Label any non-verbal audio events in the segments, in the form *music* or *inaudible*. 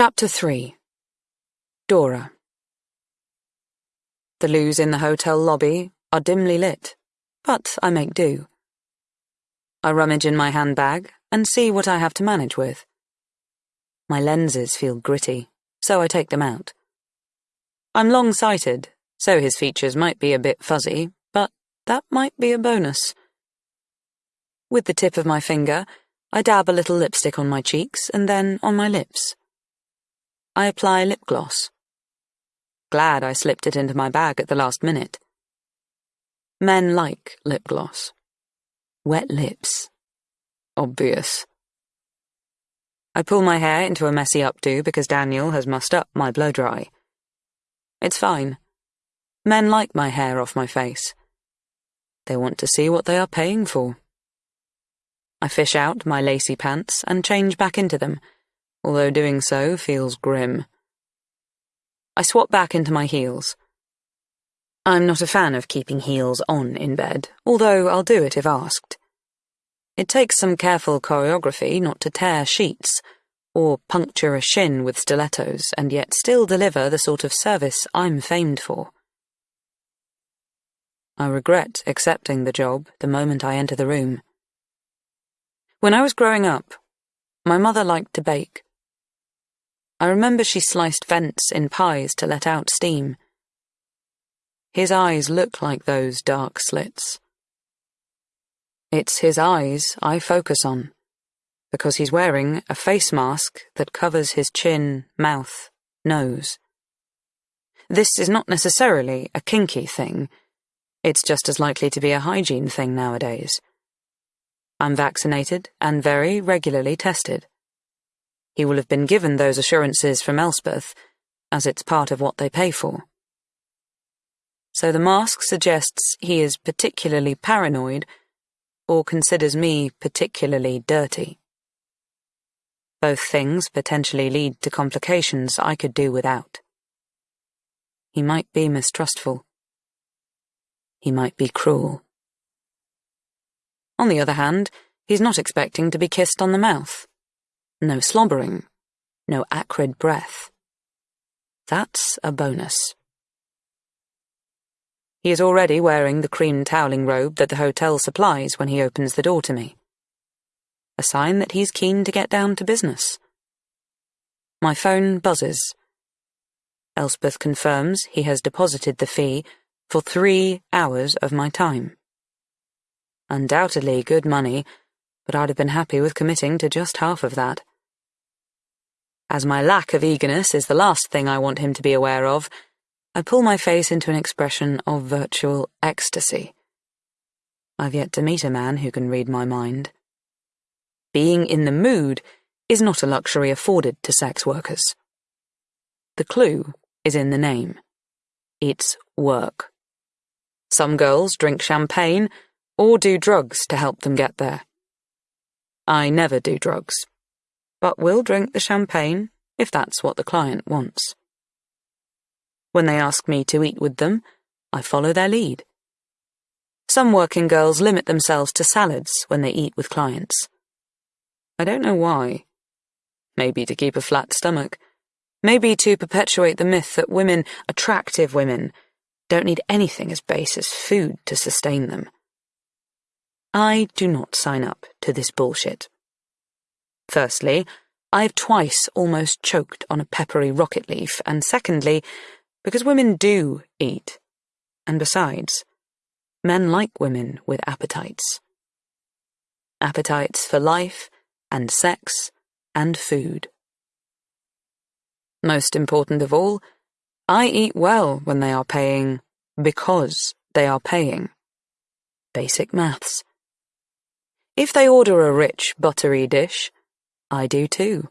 Chapter 3 Dora The loos in the hotel lobby are dimly lit, but I make do. I rummage in my handbag and see what I have to manage with. My lenses feel gritty, so I take them out. I'm long sighted, so his features might be a bit fuzzy, but that might be a bonus. With the tip of my finger, I dab a little lipstick on my cheeks and then on my lips. I apply lip gloss. Glad I slipped it into my bag at the last minute. Men like lip gloss. Wet lips. Obvious. I pull my hair into a messy updo because Daniel has mussed up my blow dry. It's fine. Men like my hair off my face. They want to see what they are paying for. I fish out my lacy pants and change back into them, although doing so feels grim. I swap back into my heels. I'm not a fan of keeping heels on in bed, although I'll do it if asked. It takes some careful choreography not to tear sheets, or puncture a shin with stilettos, and yet still deliver the sort of service I'm famed for. I regret accepting the job the moment I enter the room. When I was growing up, my mother liked to bake. I remember she sliced vents in pies to let out steam. His eyes look like those dark slits. It's his eyes I focus on, because he's wearing a face mask that covers his chin, mouth, nose. This is not necessarily a kinky thing. It's just as likely to be a hygiene thing nowadays. I'm vaccinated and very regularly tested. He will have been given those assurances from Elspeth, as it's part of what they pay for. So the mask suggests he is particularly paranoid or considers me particularly dirty. Both things potentially lead to complications I could do without. He might be mistrustful. He might be cruel. On the other hand, he's not expecting to be kissed on the mouth. No slobbering. No acrid breath. That's a bonus. He is already wearing the cream toweling robe that the hotel supplies when he opens the door to me. A sign that he's keen to get down to business. My phone buzzes. Elspeth confirms he has deposited the fee for three hours of my time. Undoubtedly good money, but I'd have been happy with committing to just half of that. As my lack of eagerness is the last thing I want him to be aware of, I pull my face into an expression of virtual ecstasy. I've yet to meet a man who can read my mind. Being in the mood is not a luxury afforded to sex workers. The clue is in the name. It's work. Some girls drink champagne or do drugs to help them get there. I never do drugs, but will drink the champagne if that's what the client wants. When they ask me to eat with them, I follow their lead. Some working girls limit themselves to salads when they eat with clients. I don't know why. Maybe to keep a flat stomach. Maybe to perpetuate the myth that women, attractive women, don't need anything as base as food to sustain them. I do not sign up to this bullshit. Firstly, I've twice almost choked on a peppery rocket leaf, and secondly, because women do eat. And besides, men like women with appetites. Appetites for life, and sex, and food. Most important of all, I eat well when they are paying because they are paying. Basic maths. If they order a rich, buttery dish, I do too.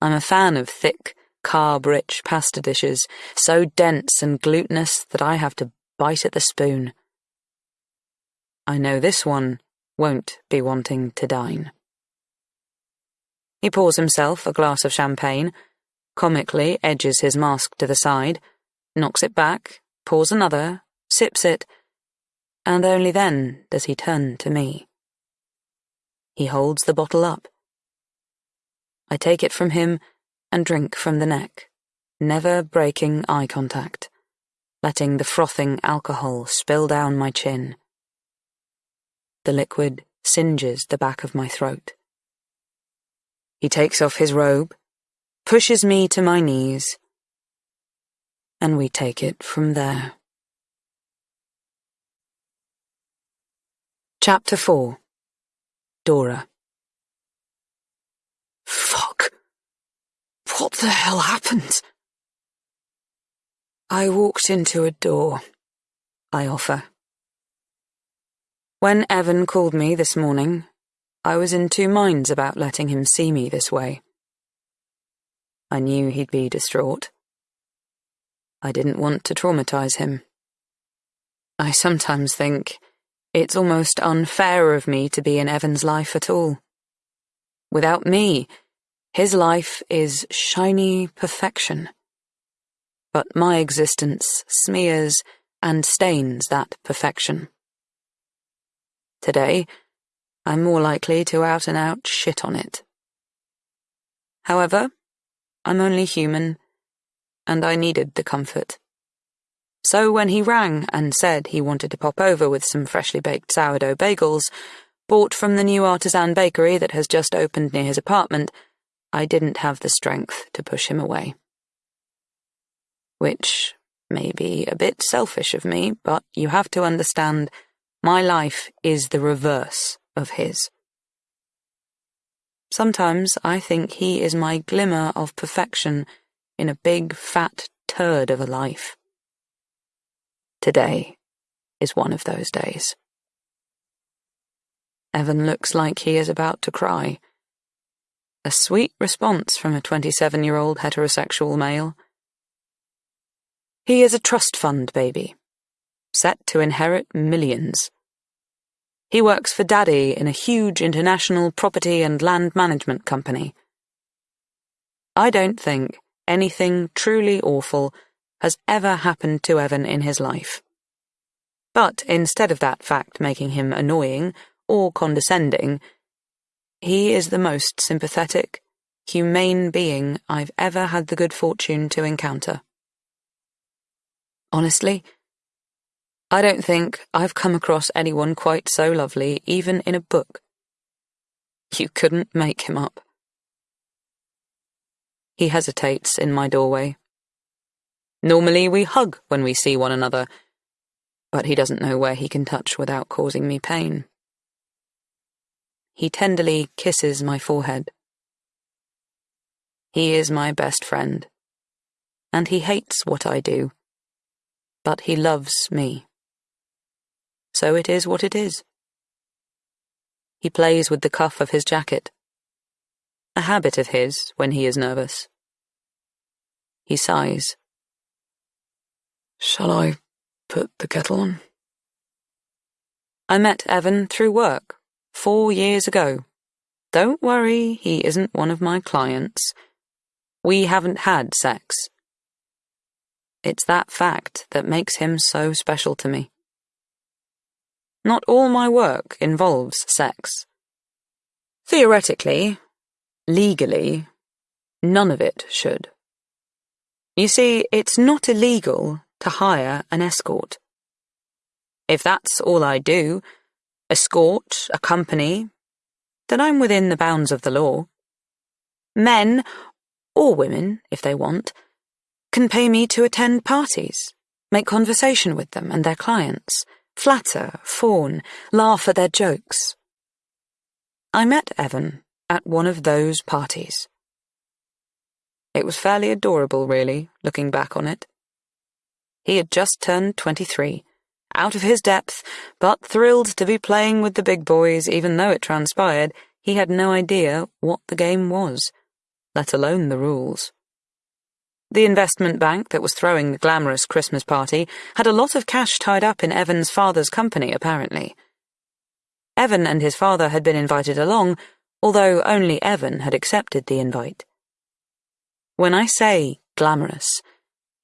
I'm a fan of thick, carb-rich pasta dishes, so dense and glutinous that I have to bite at the spoon. I know this one won't be wanting to dine. He pours himself a glass of champagne, comically edges his mask to the side, knocks it back, pours another, sips it, and only then does he turn to me. He holds the bottle up. I take it from him and drink from the neck, never breaking eye contact, letting the frothing alcohol spill down my chin. The liquid singes the back of my throat. He takes off his robe, pushes me to my knees, and we take it from there. Chapter 4 Dora Fuck. What the hell happened? I walked into a door. I offer. When Evan called me this morning, I was in two minds about letting him see me this way. I knew he'd be distraught. I didn't want to traumatize him. I sometimes think it's almost unfair of me to be in Evan's life at all. Without me, his life is shiny perfection. But my existence smears and stains that perfection. Today, I'm more likely to out and out shit on it. However, I'm only human, and I needed the comfort. So when he rang and said he wanted to pop over with some freshly baked sourdough bagels, bought from the new artisan bakery that has just opened near his apartment, I didn't have the strength to push him away. Which may be a bit selfish of me, but you have to understand my life is the reverse of his. Sometimes I think he is my glimmer of perfection in a big fat turd of a life. Today is one of those days. Evan looks like he is about to cry. A sweet response from a 27 year old heterosexual male. He is a trust fund baby, set to inherit millions. He works for Daddy in a huge international property and land management company. I don't think anything truly awful has ever happened to Evan in his life. But instead of that fact making him annoying or condescending, he is the most sympathetic, humane being I've ever had the good fortune to encounter. Honestly, I don't think I've come across anyone quite so lovely, even in a book. You couldn't make him up. He hesitates in my doorway. Normally we hug when we see one another, but he doesn't know where he can touch without causing me pain. He tenderly kisses my forehead. He is my best friend, and he hates what I do, but he loves me. So it is what it is. He plays with the cuff of his jacket, a habit of his when he is nervous. He sighs. Shall I put the kettle on? I met Evan through work, four years ago. Don't worry, he isn't one of my clients. We haven't had sex. It's that fact that makes him so special to me. Not all my work involves sex. Theoretically, legally, none of it should. You see, it's not illegal to hire an escort. If that's all I do, escort accompany, then I'm within the bounds of the law. Men, or women, if they want, can pay me to attend parties, make conversation with them and their clients, flatter, fawn, laugh at their jokes. I met Evan at one of those parties. It was fairly adorable, really, looking back on it. He had just turned 23, out of his depth, but thrilled to be playing with the big boys, even though it transpired he had no idea what the game was, let alone the rules. The investment bank that was throwing the glamorous Christmas party had a lot of cash tied up in Evan's father's company, apparently. Evan and his father had been invited along, although only Evan had accepted the invite. When I say glamorous,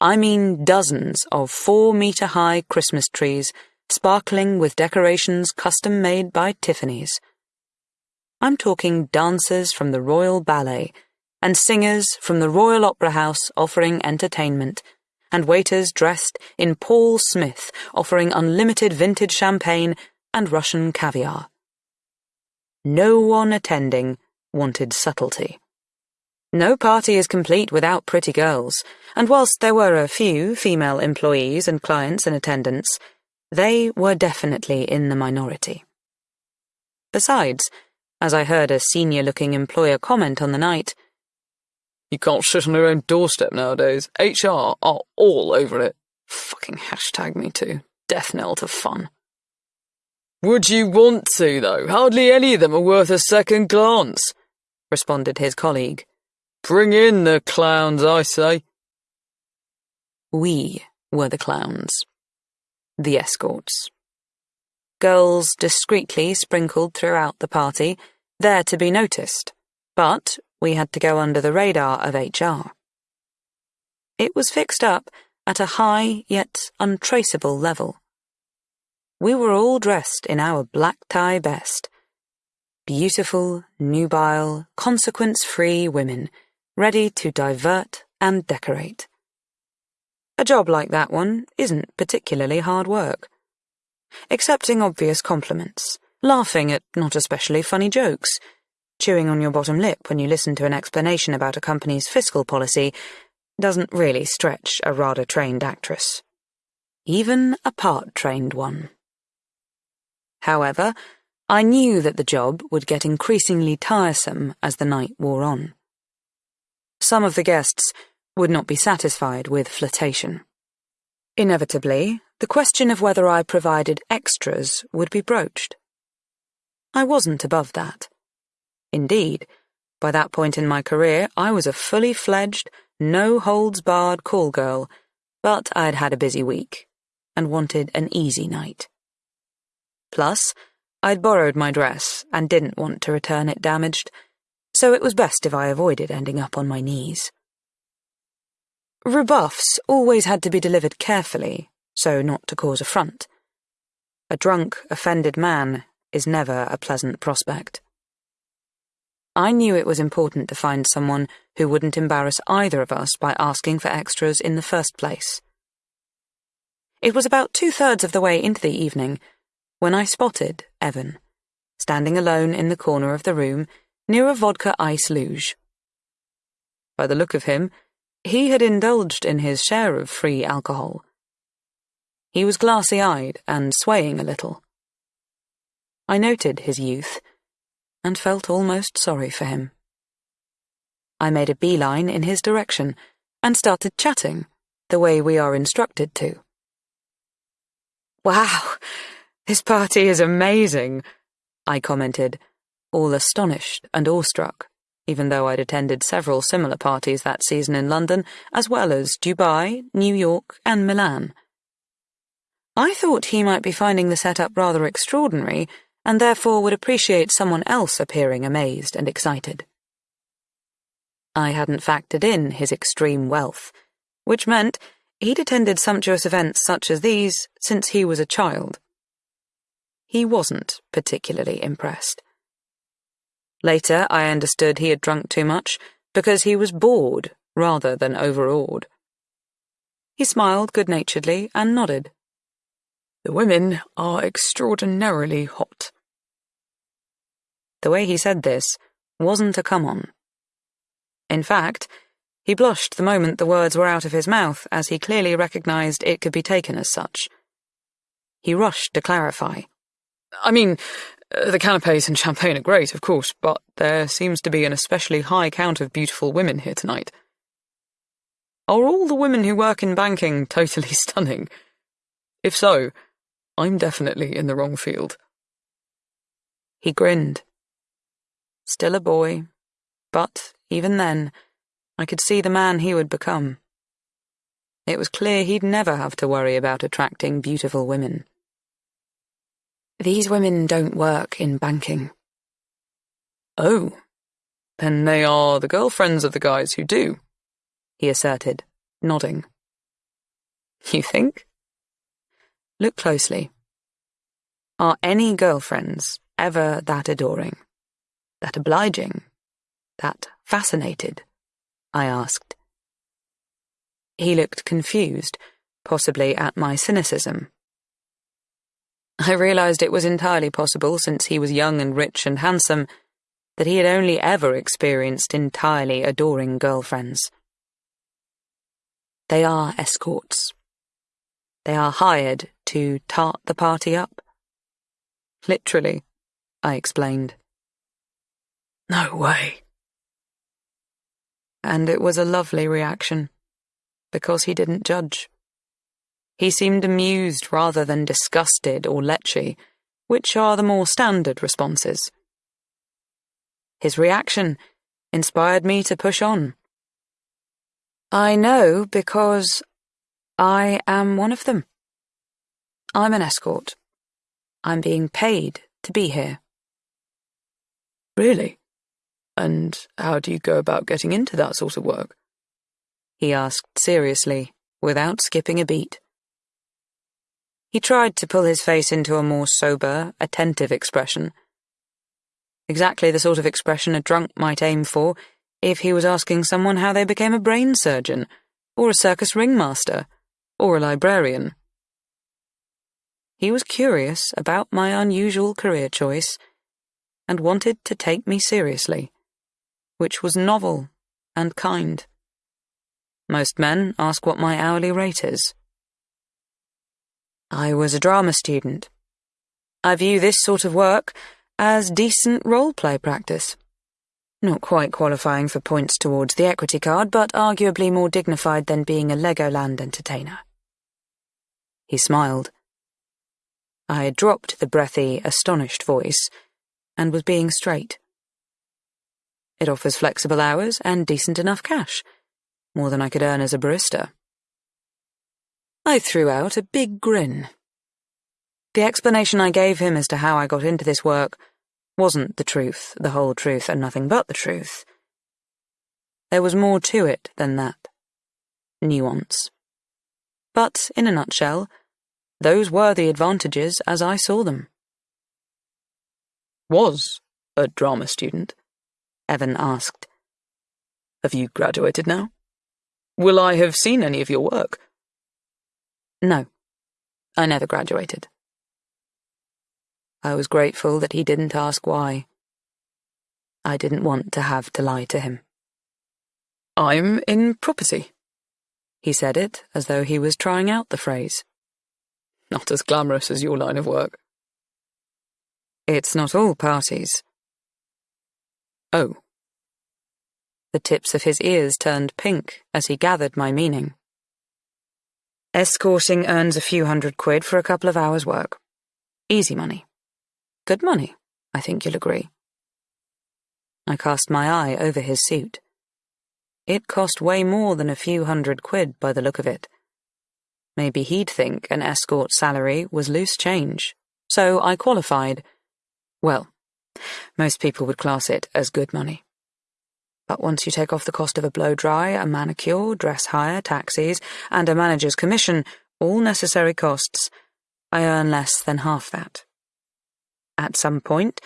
I mean dozens of four metre high Christmas trees, sparkling with decorations custom made by Tiffany's. I'm talking dancers from the Royal Ballet, and singers from the Royal Opera House offering entertainment, and waiters dressed in Paul Smith offering unlimited vintage champagne and Russian caviar. No one attending wanted subtlety. No party is complete without pretty girls, and whilst there were a few female employees and clients in attendance, they were definitely in the minority. Besides, as I heard a senior looking employer comment on the night, You can't shit on your own doorstep nowadays. HR are all over it. Fucking hashtag me too. Death knell to fun. Would you want to, though? Hardly any of them are worth a second glance, responded his colleague. Bring in the clowns, I say. We were the clowns. The escorts. Girls discreetly sprinkled throughout the party, there to be noticed, but we had to go under the radar of HR. It was fixed up at a high yet untraceable level. We were all dressed in our black tie best. Beautiful, nubile, consequence free women, ready to divert and decorate. A job like that one isn't particularly hard work. Accepting obvious compliments, laughing at not especially funny jokes, chewing on your bottom lip when you listen to an explanation about a company's fiscal policy doesn't really stretch a RADA trained actress. Even a part trained one. However, I knew that the job would get increasingly tiresome as the night wore on. Some of the guests would not be satisfied with flirtation. Inevitably, the question of whether I provided extras would be broached. I wasn't above that. Indeed, by that point in my career, I was a fully fledged, no holds barred call girl, but I'd had a busy week and wanted an easy night. Plus, I'd borrowed my dress and didn't want to return it damaged, so it was best if I avoided ending up on my knees. Rebuffs always had to be delivered carefully, so not to cause affront. A drunk, offended man is never a pleasant prospect. I knew it was important to find someone who wouldn't embarrass either of us by asking for extras in the first place. It was about two thirds of the way into the evening when I spotted Evan, standing alone in the corner of the room near a vodka ice luge. By the look of him, he had indulged in his share of free alcohol. He was glassy eyed and swaying a little. I noted his youth and felt almost sorry for him. I made a beeline in his direction and started chatting the way we are instructed to. Wow, this party is amazing, I commented, all astonished and awestruck, even though I'd attended several similar parties that season in London, as well as Dubai, New York, and Milan. I thought he might be finding the setup rather extraordinary and therefore would appreciate someone else appearing amazed and excited. I hadn't factored in his extreme wealth, which meant he'd attended sumptuous events such as these since he was a child. He wasn't particularly impressed. Later, I understood he had drunk too much because he was bored rather than overawed. He smiled good naturedly and nodded. The women are extraordinarily hot. The way he said this wasn't a come on. In fact, he blushed the moment the words were out of his mouth, as he clearly recognized it could be taken as such. He rushed to clarify. I mean, Uh, the canapes and champagne are great, of course, but there seems to be an especially high count of beautiful women here tonight. Are all the women who work in banking *laughs* totally stunning? If so, I'm definitely in the wrong field. He grinned. Still a boy, but even then, I could see the man he would become. It was clear he'd never have to worry about attracting beautiful women. These women don't work in banking. Oh, then they are the girlfriends of the guys who do, he asserted, nodding. You think? Look closely. Are any girlfriends ever that adoring, that obliging, that fascinated? I asked. He looked confused, possibly at my cynicism. I realized it was entirely possible, since he was young and rich and handsome, that he had only ever experienced entirely adoring girlfriends. They are escorts. They are hired to tart the party up. Literally, I explained. No way. And it was a lovely reaction, because he didn't judge. He seemed amused rather than disgusted or lechy, which are the more standard responses. His reaction inspired me to push on. I know because I am one of them. I'm an escort. I'm being paid to be here. Really? And how do you go about getting into that sort of work? He asked seriously, without skipping a beat. He tried to pull his face into a more sober, attentive expression. Exactly the sort of expression a drunk might aim for if he was asking someone how they became a brain surgeon, or a circus ringmaster, or a librarian. He was curious about my unusual career choice and wanted to take me seriously, which was novel and kind. Most men ask what my hourly rate is. I was a drama student. I view this sort of work as decent role play practice. Not quite qualifying for points towards the equity card, but arguably more dignified than being a Legoland entertainer. He smiled. I had dropped the breathy, astonished voice and was being straight. It offers flexible hours and decent enough cash, more than I could earn as a barista. I threw out a big grin. The explanation I gave him as to how I got into this work wasn't the truth, the whole truth, and nothing but the truth. There was more to it than that. Nuance. But, in a nutshell, those were the advantages as I saw them. Was a drama student? Evan asked. Have you graduated now? Will I have seen any of your work? No, I never graduated. I was grateful that he didn't ask why. I didn't want to have to lie to him. I'm in property. He said it as though he was trying out the phrase. Not as glamorous as your line of work. It's not all parties. Oh. The tips of his ears turned pink as he gathered my meaning. Escorting earns a few hundred quid for a couple of hours' work. Easy money. Good money, I think you'll agree. I cast my eye over his suit. It cost way more than a few hundred quid by the look of it. Maybe he'd think an escort salary was loose change, so I qualified. Well, most people would class it as good money. But once you take off the cost of a blow dry, a manicure, dress hire, taxis, and a manager's commission, all necessary costs, I earn less than half that. At some point,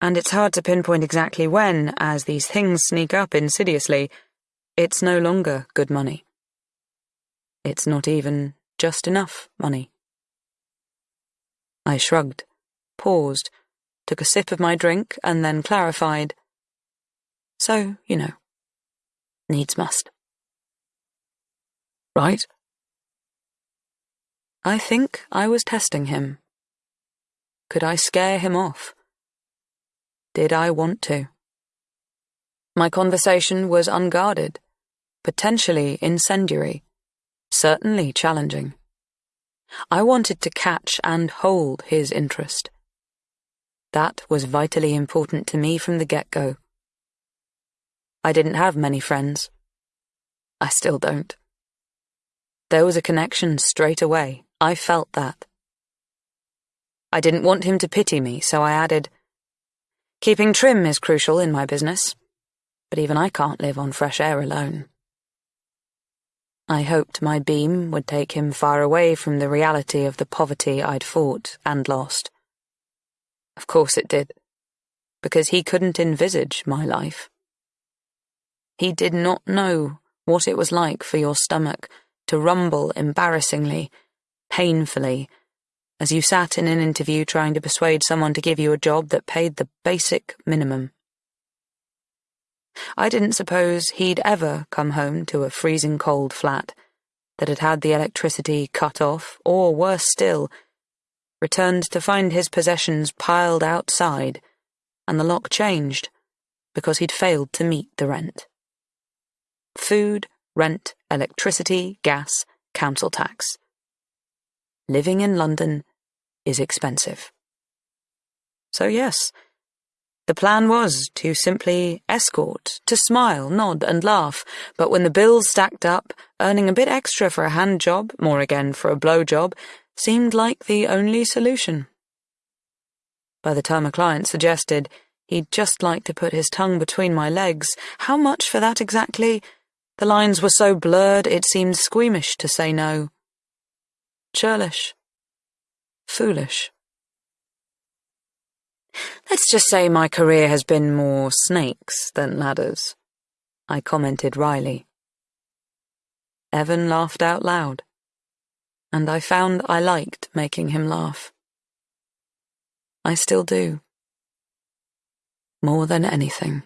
and it's hard to pinpoint exactly when, as these things sneak up insidiously, it's no longer good money. It's not even just enough money. I shrugged, paused, took a sip of my drink, and then clarified. So, you know, needs must. Right. I think I was testing him. Could I scare him off? Did I want to? My conversation was unguarded, potentially incendiary, certainly challenging. I wanted to catch and hold his interest. That was vitally important to me from the get go. I didn't have many friends. I still don't. There was a connection straight away. I felt that. I didn't want him to pity me, so I added, Keeping trim is crucial in my business, but even I can't live on fresh air alone. I hoped my beam would take him far away from the reality of the poverty I'd fought and lost. Of course it did, because he couldn't envisage my life. He did not know what it was like for your stomach to rumble embarrassingly, painfully, as you sat in an interview trying to persuade someone to give you a job that paid the basic minimum. I didn't suppose he'd ever come home to a freezing cold flat that had had the electricity cut off, or worse still, returned to find his possessions piled outside and the lock changed because he'd failed to meet the rent. Food, rent, electricity, gas, council tax. Living in London is expensive. So, yes, the plan was to simply escort, to smile, nod, and laugh, but when the bills stacked up, earning a bit extra for a hand job, more again for a blow job, seemed like the only solution. By the time a client suggested he'd just like to put his tongue between my legs, how much for that exactly? The lines were so blurred it seemed squeamish to say no. Churlish. Foolish. Let's just say my career has been more snakes than ladders, I commented wryly. Evan laughed out loud, and I found I liked making him laugh. I still do. More than anything.